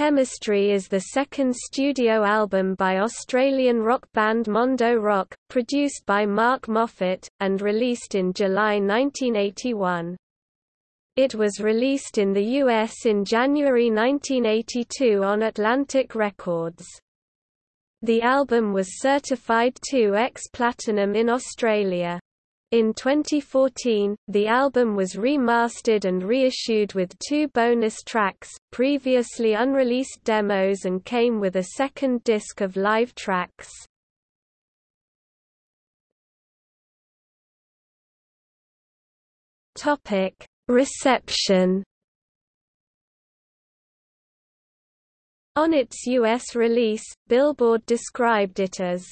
Chemistry is the second studio album by Australian rock band Mondo Rock, produced by Mark Moffatt, and released in July 1981. It was released in the US in January 1982 on Atlantic Records. The album was certified 2x Platinum in Australia. In 2014, the album was remastered and reissued with two bonus tracks, previously unreleased demos and came with a second disc of live tracks. Topic: Reception On its U.S. release, Billboard described it as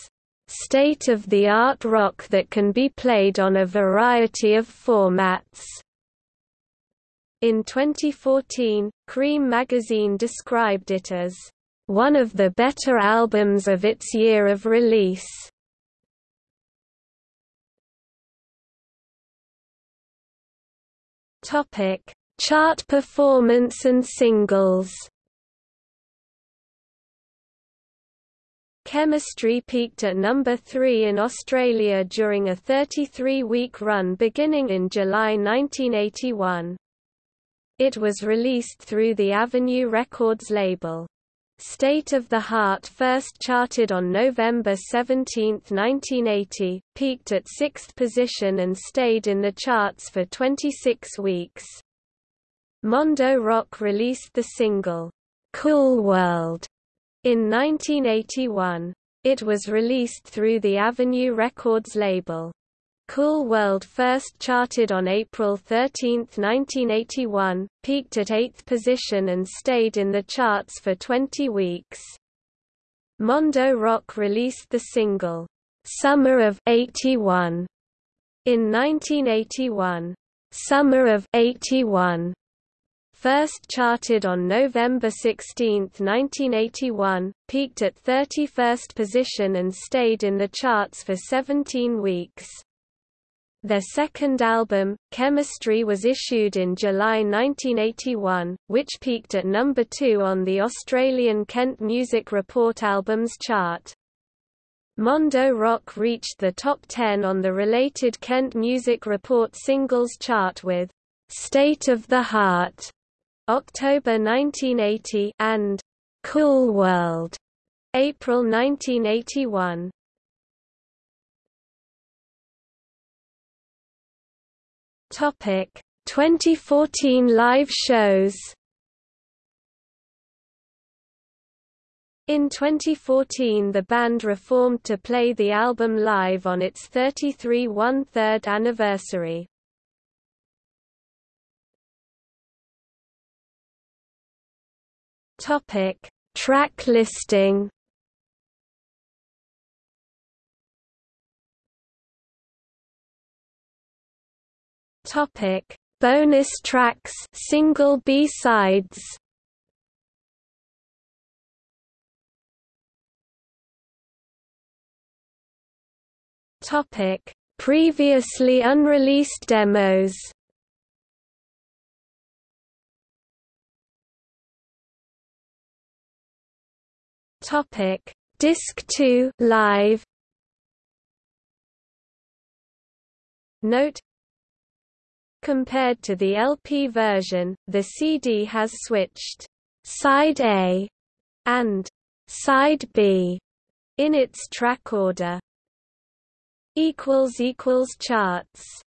state-of-the-art rock that can be played on a variety of formats. In 2014, Cream magazine described it as one of the better albums of its year of release. Topic: Chart performance and singles. Chemistry peaked at number 3 in Australia during a 33-week run beginning in July 1981. It was released through the Avenue Records label. State of the Heart first charted on November 17, 1980, peaked at sixth position and stayed in the charts for 26 weeks. Mondo Rock released the single, Cool World, in 1981, it was released through the Avenue Records label. Cool World first charted on April 13, 1981, peaked at 8th position and stayed in the charts for 20 weeks. Mondo Rock released the single, Summer of 81 in 1981. Summer of 81 First charted on November 16, 1981, peaked at 31st position and stayed in the charts for 17 weeks. Their second album, Chemistry was issued in July 1981, which peaked at number 2 on the Australian Kent Music Report Albums chart. Mondo Rock reached the top 10 on the related Kent Music Report singles chart with State of the Heart October 1980 and Cool World, April 1981. Topic 2014 live shows In 2014 the band reformed to play the album live on its 33 one-third anniversary. Topic: Track listing. Topic: Bonus tracks, single B-sides. Topic: Previously unreleased demos. Topic: Disc 2 Live. Note Compared to the LP version, the CD has switched Side A and Side B in its track order. equals equals charts